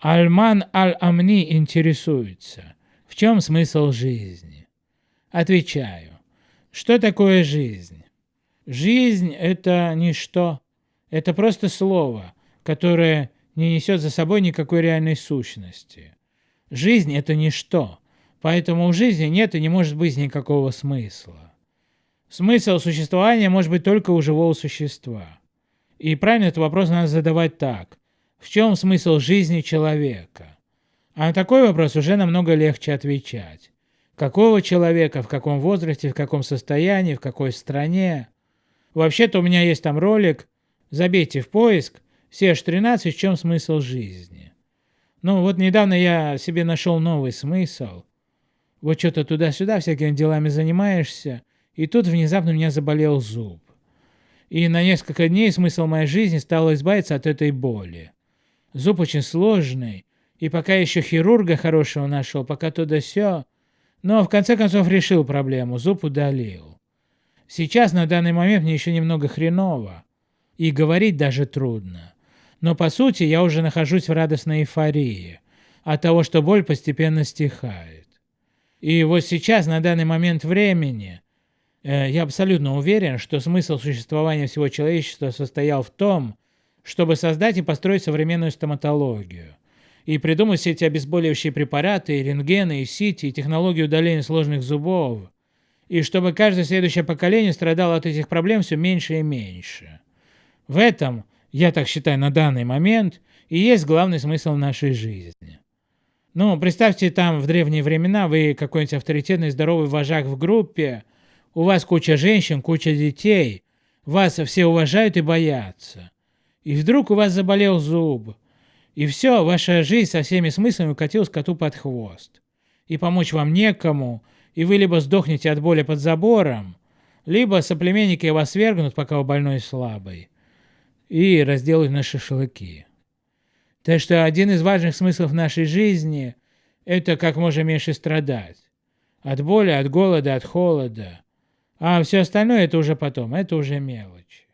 Альман Аль-Амни интересуется, в чем смысл жизни? Отвечаю, что такое жизнь? Жизнь – это ничто, это просто слово, которое не несет за собой никакой реальной сущности. Жизнь – это ничто, поэтому у жизни нет и не может быть никакого смысла. Смысл существования может быть только у живого существа. И правильно этот вопрос надо задавать так. В чем смысл жизни человека? А на такой вопрос уже намного легче отвечать. Какого человека, в каком возрасте, в каком состоянии, в какой стране? Вообще-то у меня есть там ролик, забейте в поиск, CH13, в чем смысл жизни. Ну вот недавно я себе нашел новый смысл. Вот что-то туда-сюда всякими делами занимаешься, и тут внезапно у меня заболел зуб. И на несколько дней смысл моей жизни стал избавиться от этой боли. Зуб очень сложный, и пока еще хирурга хорошего нашел, пока то да сё, но в конце концов решил проблему, зуб удалил. Сейчас на данный момент мне еще немного хреново, и говорить даже трудно. Но по сути я уже нахожусь в радостной эйфории от того, что боль постепенно стихает. И вот сейчас, на данный момент времени, э, я абсолютно уверен, что смысл существования всего человечества состоял в том, чтобы создать и построить современную стоматологию. И придумать все эти обезболивающие препараты, и рентгены, и сити, и технологию удаления сложных зубов. И чтобы каждое следующее поколение страдало от этих проблем все меньше и меньше. В этом, я так считаю на данный момент, и есть главный смысл нашей жизни. Ну, представьте, там в древние времена вы какой-нибудь авторитетный здоровый вожак в группе, у вас куча женщин, куча детей, вас все уважают и боятся и вдруг у вас заболел зуб, и все, ваша жизнь со всеми смыслами укатилась коту под хвост. И помочь вам некому, и вы либо сдохнете от боли под забором, либо соплеменники вас свергнут, пока вы больной и слабый, и разделают на шашлыки. Так что один из важных смыслов нашей жизни – это как можно меньше страдать. От боли, от голода, от холода. А все остальное – это уже потом, это уже мелочь.